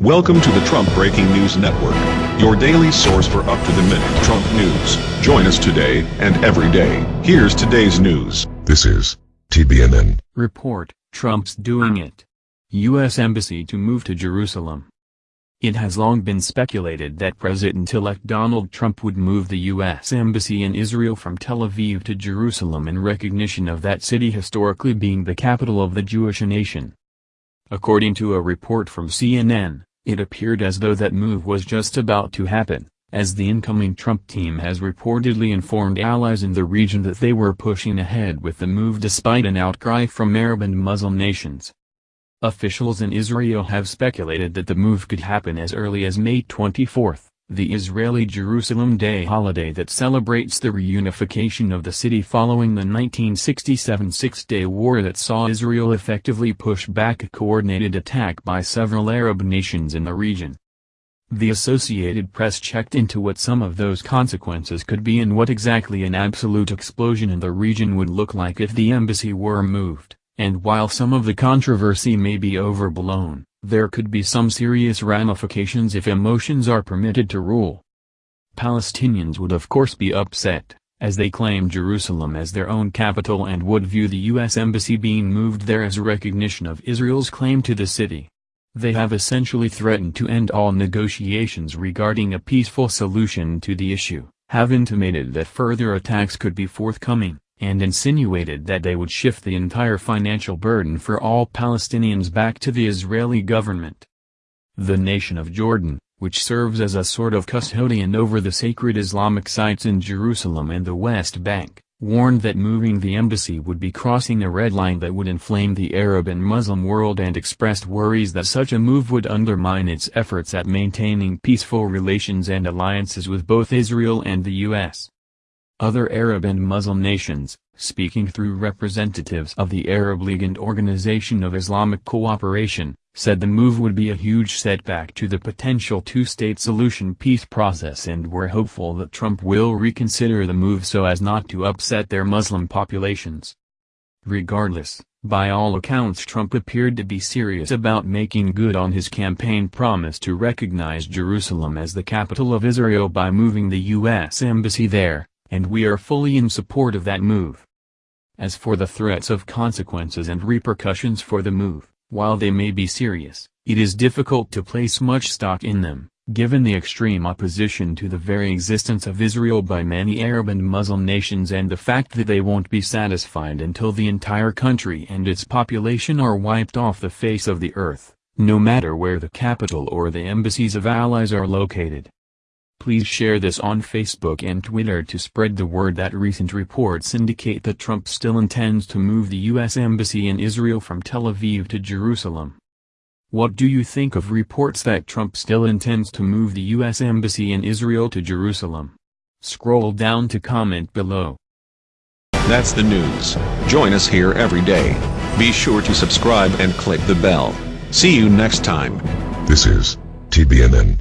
Welcome to the Trump Breaking News Network, your daily source for up-to-the-minute Trump news. Join us today and every day. Here's today's news. This is TBNN. Report, Trump's doing it. U.S. Embassy to move to Jerusalem. It has long been speculated that President-elect Donald Trump would move the U.S. Embassy in Israel from Tel Aviv to Jerusalem in recognition of that city historically being the capital of the Jewish nation. According to a report from CNN, it appeared as though that move was just about to happen, as the incoming Trump team has reportedly informed allies in the region that they were pushing ahead with the move despite an outcry from Arab and Muslim nations. Officials in Israel have speculated that the move could happen as early as May 24, the Israeli Jerusalem Day holiday that celebrates the reunification of the city following the 1967 Six-Day War that saw Israel effectively push back a coordinated attack by several Arab nations in the region. The Associated Press checked into what some of those consequences could be and what exactly an absolute explosion in the region would look like if the embassy were moved, and while some of the controversy may be overblown, there could be some serious ramifications if emotions are permitted to rule. Palestinians would of course be upset, as they claim Jerusalem as their own capital and would view the U.S. Embassy being moved there as recognition of Israel's claim to the city. They have essentially threatened to end all negotiations regarding a peaceful solution to the issue, have intimated that further attacks could be forthcoming and insinuated that they would shift the entire financial burden for all Palestinians back to the Israeli government. The nation of Jordan, which serves as a sort of custodian over the sacred Islamic sites in Jerusalem and the West Bank, warned that moving the embassy would be crossing a red line that would inflame the Arab and Muslim world and expressed worries that such a move would undermine its efforts at maintaining peaceful relations and alliances with both Israel and the U.S. Other Arab and Muslim nations, speaking through representatives of the Arab League and Organization of Islamic Cooperation, said the move would be a huge setback to the potential two-state solution peace process and were hopeful that Trump will reconsider the move so as not to upset their Muslim populations. Regardless, by all accounts Trump appeared to be serious about making good on his campaign promise to recognize Jerusalem as the capital of Israel by moving the U.S. Embassy there, and we are fully in support of that move. As for the threats of consequences and repercussions for the move, while they may be serious, it is difficult to place much stock in them, given the extreme opposition to the very existence of Israel by many Arab and Muslim nations and the fact that they won't be satisfied until the entire country and its population are wiped off the face of the earth, no matter where the capital or the embassies of allies are located. Please share this on Facebook and Twitter to spread the word that recent reports indicate that Trump still intends to move the U.S. Embassy in Israel from Tel Aviv to Jerusalem. What do you think of reports that Trump still intends to move the U.S. Embassy in Israel to Jerusalem? Scroll down to comment below. That's the news. Join us here every day. Be sure to subscribe and click the bell. See you next time. This is TBNN.